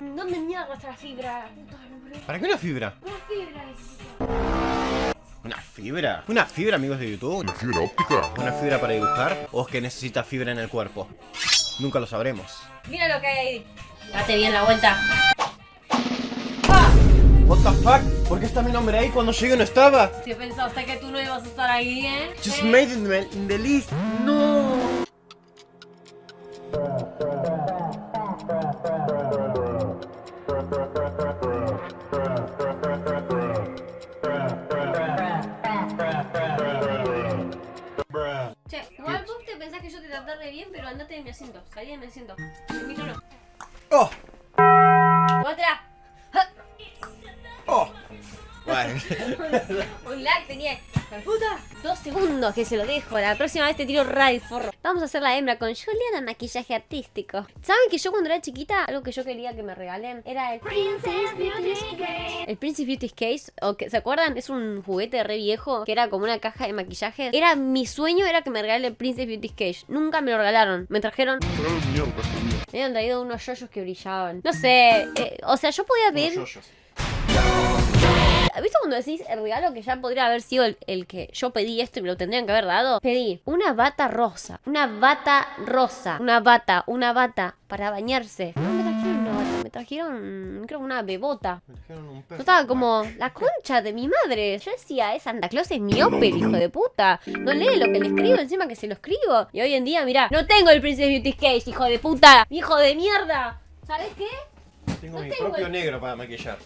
¿Dónde mierda está la fibra? ¿Para qué una fibra? Una fibra necesito. ¿Una fibra? ¿Una fibra, amigos de YouTube? ¿Una fibra óptica? ¿Una fibra para dibujar? ¿O es que necesita fibra en el cuerpo? Nunca lo sabremos. Mira lo que hay ahí. Date bien la vuelta. What the fuck? ¿Por qué está mi nombre ahí cuando llegué no estaba? Si pensaste que tú no ibas a estar ahí, ¿eh? Just ¿Eh? made it in the- in the list. No. Re bien, pero andate de mi asiento. Salí de mi asiento. El mío no. Oh. ¡Otra! Oh. Bueno. Un lag tenía. ¡La puta! Dos segundos que se lo dejo. La próxima vez te tiro ray forro. Vamos a hacer la hembra con Juliana maquillaje artístico. ¿Saben que yo cuando era chiquita, algo que yo quería que me regalen era el Princess Beauty Case? El Princess Beauty Case, o que, ¿se acuerdan? Es un juguete re viejo que era como una caja de maquillaje. Era mi sueño era que me regalen el Princess Beauty Case. Nunca me lo regalaron. Me trajeron, me habían traído unos yoyos que brillaban. No sé, eh, o sea, yo podía pedir ¿Viste cuando decís el regalo que ya podría haber sido el, el que yo pedí esto y me lo tendrían que haber dado? Pedí una bata rosa, una bata rosa, una bata, una bata para bañarse. No me trajeron una bata, me trajeron, creo, una bebota. Me trajeron un Yo perro. estaba como, la concha de mi madre. Yo decía, es Santa Claus es miope, el hijo de puta. No lee lo que le escribo, encima que se lo escribo. Y hoy en día, mirá, no tengo el Princess Beauty Case, hijo de puta. Hijo de mierda. ¿Sabes qué? Tengo no mi tengo propio el- negro para maquillar.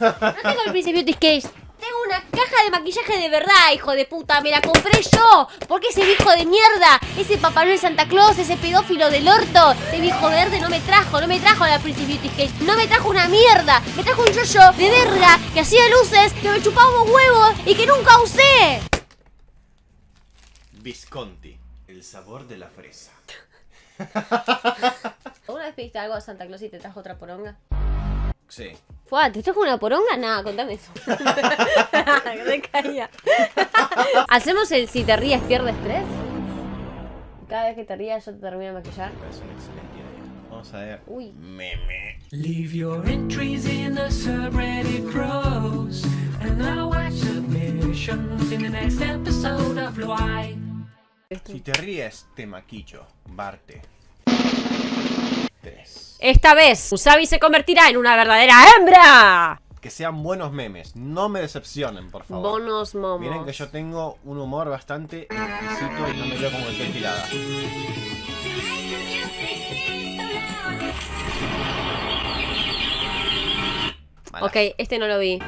No tengo el Princess Beauty Case. Tengo una caja de maquillaje de verdad, hijo de puta. Me la compré yo. Porque ese viejo de mierda, ese Papá Noel Santa Claus, ese pedófilo del orto, ese viejo verde no me trajo, no me trajo la Princess Beauty Case. No me trajo una mierda. Me trajo un yo-yo de verga que hacía luces, que me chupaba un huevo y que nunca usé. Visconti, el sabor de la fresa. ¿Alguna vez pediste algo a Santa Claus y te trajo otra poronga? Sí. Fua, ¿te trajo una poronga? Nada, contame eso. Re caía. ¿Hacemos el si te ríes pierdes tres? Cada vez que te rías yo te termino de maquillar. Me parece una excelente idea. Vamos a ver. Uy. Meme. Leave your entries in the subreddit pros, and I'll watch submissions in the next episode of Why. Si te ríes, te maquillo. Barte. 3. Esta vez, Usabi se convertirá en una verdadera hembra. Que sean buenos memes. No me decepcionen, por favor. Bonos momos. Miren que yo tengo un humor bastante exquisito y no me veo como el tirada. Mala. Ok, este no lo vi.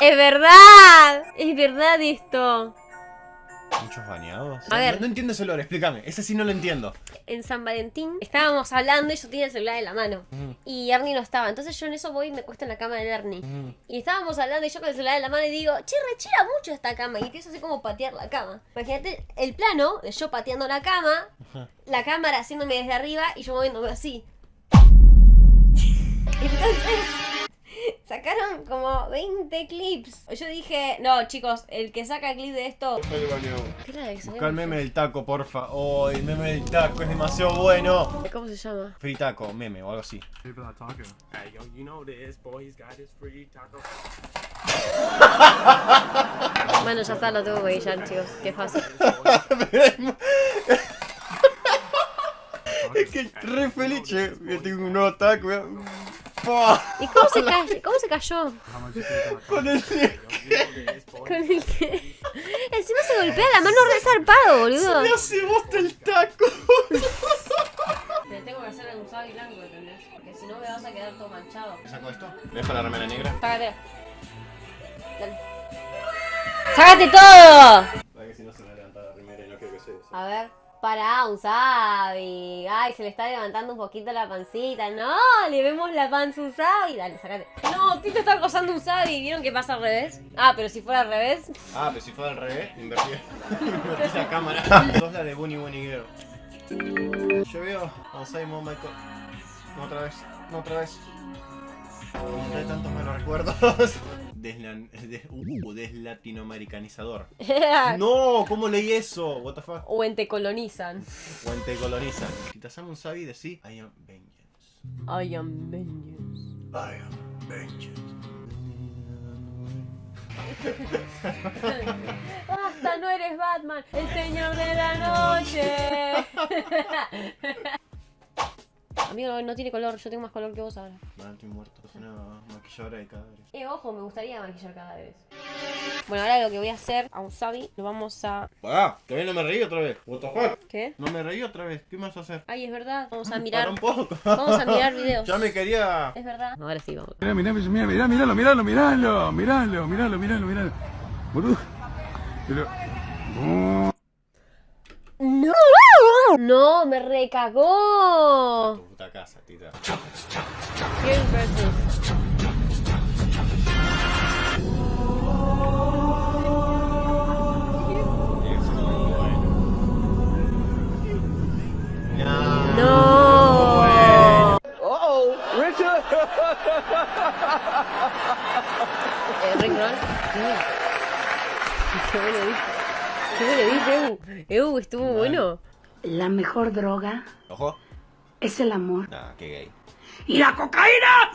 Es verdad, es verdad esto. ¿Muchos bañados? A No- ver. No, entiendo ese olor, explícame. Ese sí no lo entiendo. En San Valentín estábamos hablando y yo tenía el celular en la mano. Mm. Y Ernie no estaba. Entonces yo en eso voy y me cuesto en la cama de Ernie. Mm. Y estábamos hablando y yo con el celular en la mano y digo, che, rechira mucho esta cama. Y empiezo así como patear la cama. Imagínate el plano de yo pateando la cama, la cámara haciéndome desde arriba y yo moviéndome así. Entonces, sacaron como 20 clips. Yo dije, no, chicos, el que saca clip de esto. ¿Qué era Busca el meme del taco, porfa. Oh, el meme del taco es demasiado bueno. ¿Cómo se llama? Free taco, meme o algo así. Bueno, ya está, lo tengo que guillar, chicos. Qué fácil. es que re feliz, tengo un nuevo taco. ¿Y cómo se, cayó? ¿Cómo se cayó? Con el boy. Con el que... Encima se golpea la mano re zarpado, boludo. Me hace bosta el taco. Te tengo que hacer un usado y blanco, ¿entendés? Porque si no me vas a quedar todo manchado. ¿Saco esto? ¿Le dejo la remera negra? Sácate. Dale. ¡Sácate todo! Para que si no se me levanta la remera y no quiero que se A ver. Para, Usabi. Ay, se le está levantando un poquito la pancita. No, le vemos la panza a Usabi. Dale, sácate. No, Tito está acosando a Usabi. ¿Vieron que pasa al revés? Ah, pero si fuera al revés. Ah, pero si fuera al revés, invertí, invertí la cámara. Sos la de Bunny Bunny Girl. Yo veo a Simon Michael. No otra vez, no otra vez. Me trae tantos malos recuerdos. Deslan- des- uh, deslatinoamericanizador. No, ¿cómo leí eso? What the fuck? o en te colonizan. O en te colonizan. Si te hacemos un sabi, decí I am vengeance. I am vengeance. I am vengeance. Basta, no eres Batman, el señor de la noche. Amigo, no tiene color, yo tengo más color que vos ahora. Mal, estoy muerto. Es una maquilladora de cadáveres. Eh, ojo, me gustaría maquillar cada vez. Bueno, ahora lo que voy a hacer a un Sabi, lo vamos a... Ah, todavía no me reí otra vez. What the fuck? ¿Qué? No me reí otra vez. ¿Qué a hacer? Ay, es verdad. Vamos a Para mirar. un poco. Vamos a mirar videos. Ya me quería. Es verdad. Ahora sí, vamos. Mira, mira, mira, mira, míralo, míralo, míralo, míralo, míralo, míralo, míralo. Boludo. Pero. Oh. ¡No! ¡No! ¡Me recagó! Eh. Qué bueno. Qué bueno. Ew, estuvo bueno. La mejor droga Ojo. Es el amor. Nah, qué gay. ¿Y la cocaína?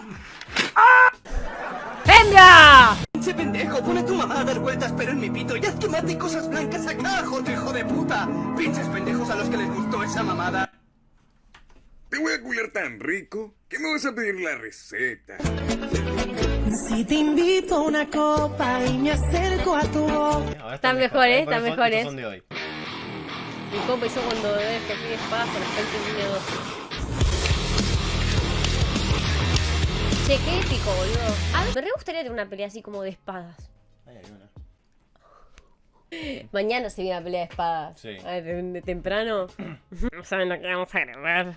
¡Hembra! Pinche pendejo, pone tu mamá a dar vueltas pero en mi pito y haz que mate cosas blancas acá, joto hijo de puta. Pinches pendejos a los que les gustó esa mamada. Te voy a culiar tan rico que me vas a pedir la receta. Si te invito a una copa y me acerco a tu boca. Ahora Están mejores, están mejores. estos son de hoy. Mi compa y yo cuando que pide espadas con la gente en Che, qué épico, boludo. A ver, me re gustaría tener una pelea así como de espadas. Ay, hay una. Mañana se viene la pelea de espadas. Sí. A ver, de, de temprano. No saben lo que vamos a grabar.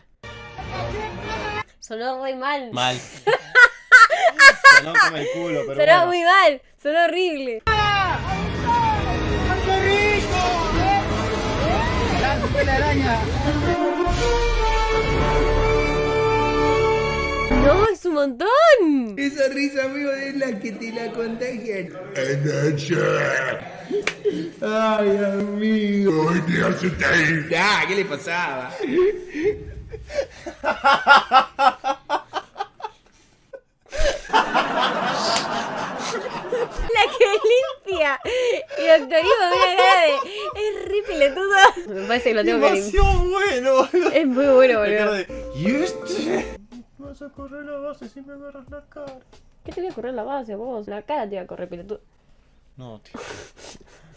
Sonó re mal. Mal. Sonó como el culo, pero Sonó bueno. muy mal. Sonó horrible. No, es un montón. Esa risa, amigo, es la que te la contagian. Ay, amigo. Ah, ¿qué le pasaba? La que limpia. Y Doctor Ivo me una cara de. Es re pelotudo. Me parece que lo tengo que limpiar. Demasiado bueno, boludo. Es muy bueno, boludo. ¿Y este? Vas a correr la base si me agarras la cara. ¿Qué te voy a correr la base vos? La cara te voy a correr, pelotudo. No, tío.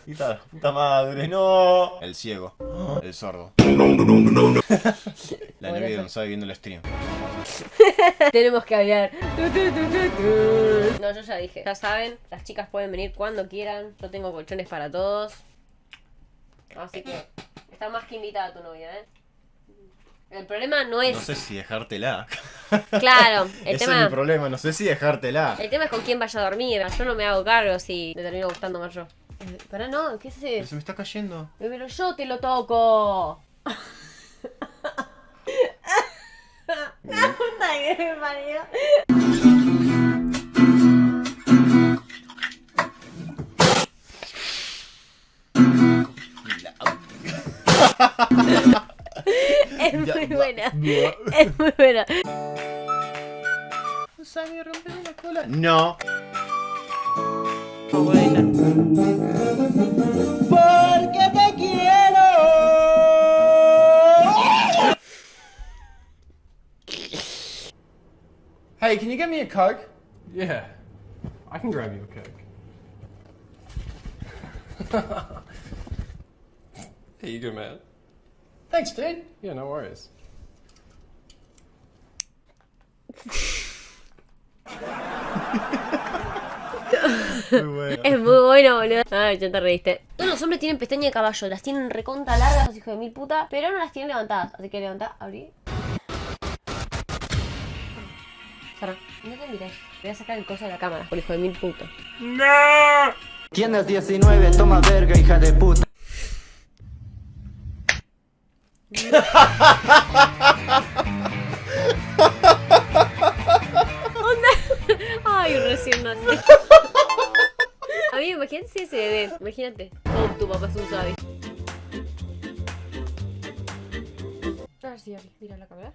Hija la puta madre, no. El ciego. El sordo. La novia de Gonzalo viendo el stream. Tenemos que hablar. Tu, tu, tu, tu, tu. No, yo ya dije. Ya saben, las chicas pueden venir cuando quieran. Yo tengo colchones para todos. Así que está más que invitada tu novia, ¿eh? El problema no es. No sé si dejártela. Claro, el Ese es tema. mi problema, no sé si dejártela. El tema es con quién vaya a dormir. Yo no me hago cargo si me termino gustando más yo. Eh, Pará, no, ¿qué es Pero eso? se me está cayendo. Pero yo te lo toco. La puta que me parió. muy buena. Es muy buena. ¿Sabe romper una cola? No. Hey, can you get me a Coke? Yeah, I can grab you a Coke. Here you go, man. Thanks, dude. Yeah, no worries. Muy bueno. Es muy bueno, boludo. Ay, ya te reíste. Todos los hombres tienen pestaña de caballo. Las tienen recontra largas, los hijos de mil puta. Pero no las tienen levantadas. Así que levantá, abrí. Cerrá. No te mires. Voy a sacar el coso de la cámara. Por hijo de mil puta. Tienes 19, toma verga, hija de puta. Ay, recién nací. A mí, imagínate ese bebé. Imagínate. Oh, tu papá es un sabi. A ver si Ari, mira la cámara.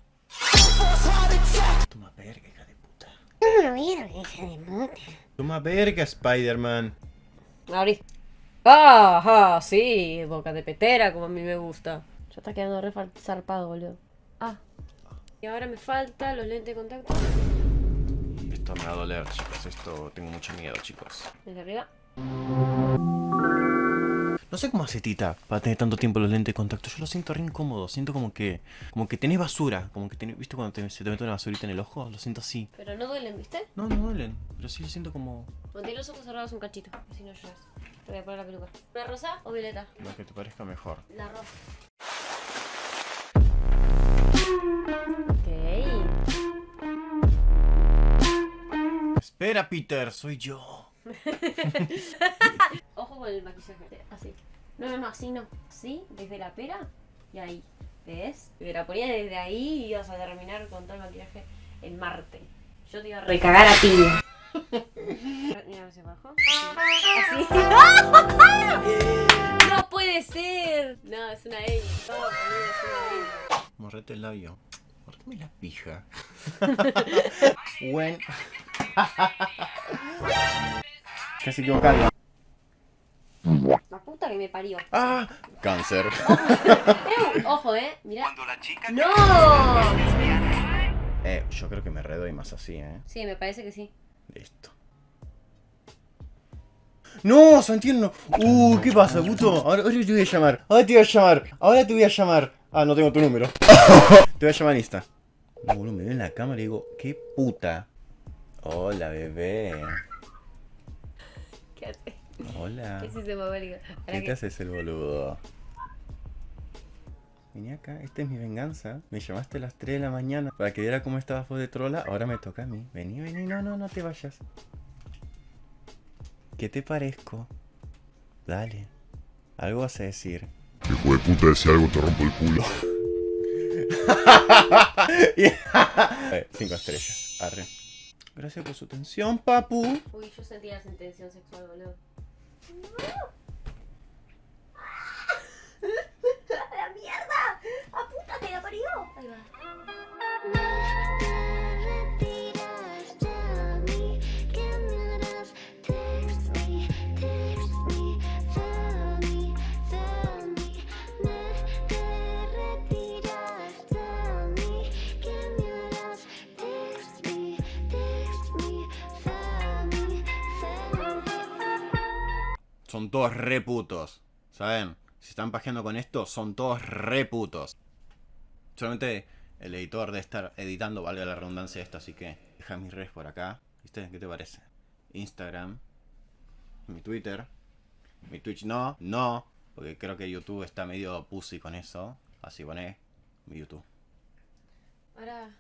Toma verga, hija de puta. Toma verga, Spider-Man. Abrí. Ah, ah, sí, boca de petera, como a mí me gusta. Ya está quedando re zarpado, boludo. Ah. Y ahora me falta los lentes de contacto. Esto me va a doler, chicos. Esto tengo mucho miedo, chicos. Desde arriba. No sé cómo hace Tita para tener tanto tiempo los lentes de contacto. Yo lo siento re incómodo. Siento como que. Como que tenés basura. Como que tenés. ¿Viste cuando te- se te mete una basurita en el ojo? Lo siento así. Pero no duelen, ¿viste? No, no duelen. Pero sí lo siento como. Mantén los ojos cerrados un cachito, así no lloras. Te voy a poner la peluca. ¿Una rosa o violeta? Lo que te parezca mejor. La rosa. Espera, Peter, soy yo. Ojo con el maquillaje. Así. No, no, no, así no. Así, desde la pera y ahí. ¿Ves? Te la ponía desde ahí y ibas a terminar con todo el maquillaje en Marte. Yo te iba a recagar a ti. Mira hacia abajo. Así. ¡No puede ser! No, es una Amy. No, boludo, es una Amy. Morrete el labio. Mordeme la pija. Buen. Casi equivocado. La puta que me parió. ¡Ah! Cáncer. Eh, Ojo, eh. Mira. ¡No! Eh, yo creo que me redoy más así, eh. Sí, me parece que sí. Listo. ¡No, Santiago! ¡Uh! ¿Qué pasa, puto? Ahora, ahora te voy a llamar. Ahora te voy a llamar. Ahora te voy a llamar. Ah, no tengo tu número. te voy a llamar en Insta. No, boludo, me veo en la cámara y digo, ¡qué puta! Hola, bebé. ¿Qué hace? Hola. ¿Qué es ese babérico? ¿Qué Para te haces el boludo? Vení acá, esta es mi venganza. Me llamaste a las 3 de la mañana para que viera cómo estabas vos de trola. Ahora me toca a mí. Vení, vení, no, no, no te vayas. ¿Qué te parezco? Dale. Algo vas a decir. Hijo de puta, decía algo, te rompo el culo. Eh, cinco estrellas. Arre. Gracias por su atención, papu. Uy, yo sentí la sentencia sexual, boludo. ¡La Son todos re putos. ¿Saben? Si están pajeando con esto, son todos re putos. Solamente el editor de estar editando, valga la redundancia esto, así que deja mis redes por acá. ¿Viste? ¿Qué te parece? Instagram, mi Twitter, mi Twitch no, no, porque creo que YouTube está medio pussy con eso. Así poné mi YouTube. Ahora.